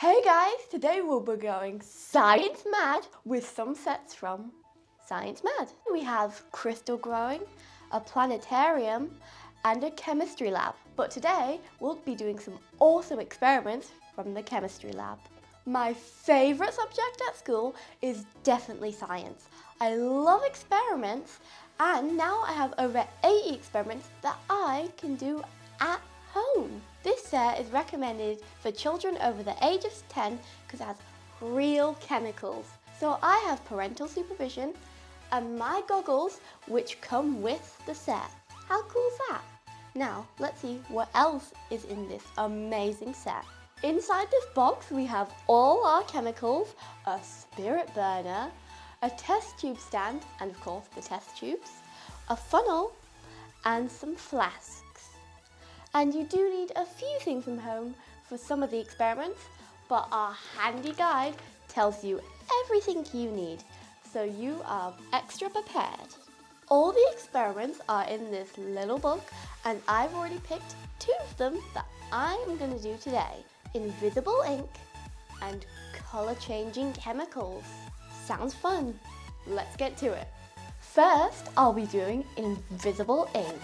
Hey guys, today we'll be going science mad with some sets from Science Mad. We have crystal growing, a planetarium and a chemistry lab. But today we'll be doing some awesome experiments from the chemistry lab. My favourite subject at school is definitely science. I love experiments and now I have over 80 experiments that I can do at home. This set is recommended for children over the age of 10 because it has real chemicals. So I have parental supervision and my goggles which come with the set. How cool is that? Now let's see what else is in this amazing set. Inside this box we have all our chemicals, a spirit burner, a test tube stand and of course the test tubes, a funnel and some flasks. And you do need a few things from home for some of the experiments, but our handy guide tells you everything you need, so you are extra prepared. All the experiments are in this little book, and I've already picked two of them that I'm going to do today. Invisible ink and colour changing chemicals. Sounds fun. Let's get to it. First, I'll be doing invisible ink.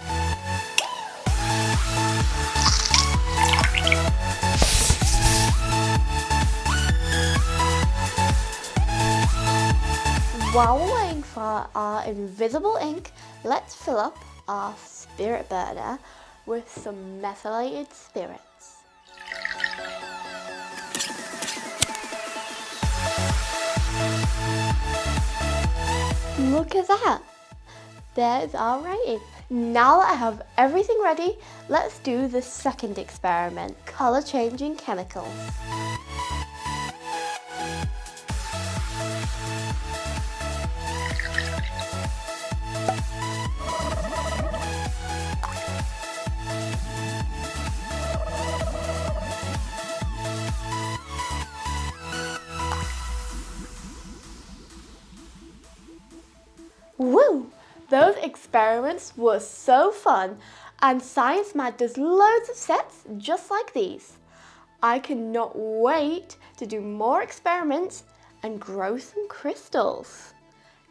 While we're waiting for our invisible ink, let's fill up our spirit burner with some methylated spirits. Look at that! There's our writing. Now that I have everything ready, let's do the second experiment, colour changing chemicals. Woo! Those experiments were so fun and Science Mad does loads of sets just like these. I cannot wait to do more experiments and grow some crystals.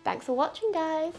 Thanks for watching guys.